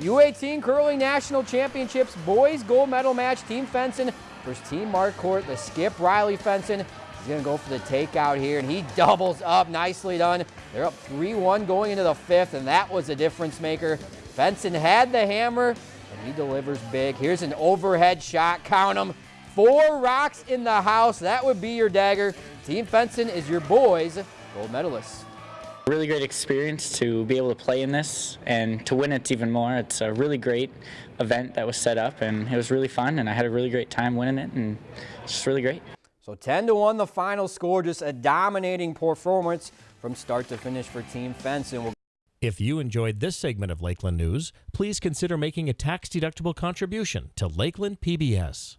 U18 Curling National Championships boys gold medal match. Team Fenson versus Team Marquardt. The skip Riley Fenson He's going to go for the takeout here, and he doubles up. Nicely done. They're up 3-1 going into the fifth, and that was a difference maker. Fenson had the hammer, and he delivers big. Here's an overhead shot. Count them. Four rocks in the house. That would be your dagger. Team Fenson is your boys' gold medalists. Really great experience to be able to play in this and to win it even more. It's a really great event that was set up, and it was really fun, and I had a really great time winning it, and it's just really great. So 10 to 1 the final score, just a dominating performance from start to finish for Team Fenson. If you enjoyed this segment of Lakeland News, please consider making a tax-deductible contribution to Lakeland PBS.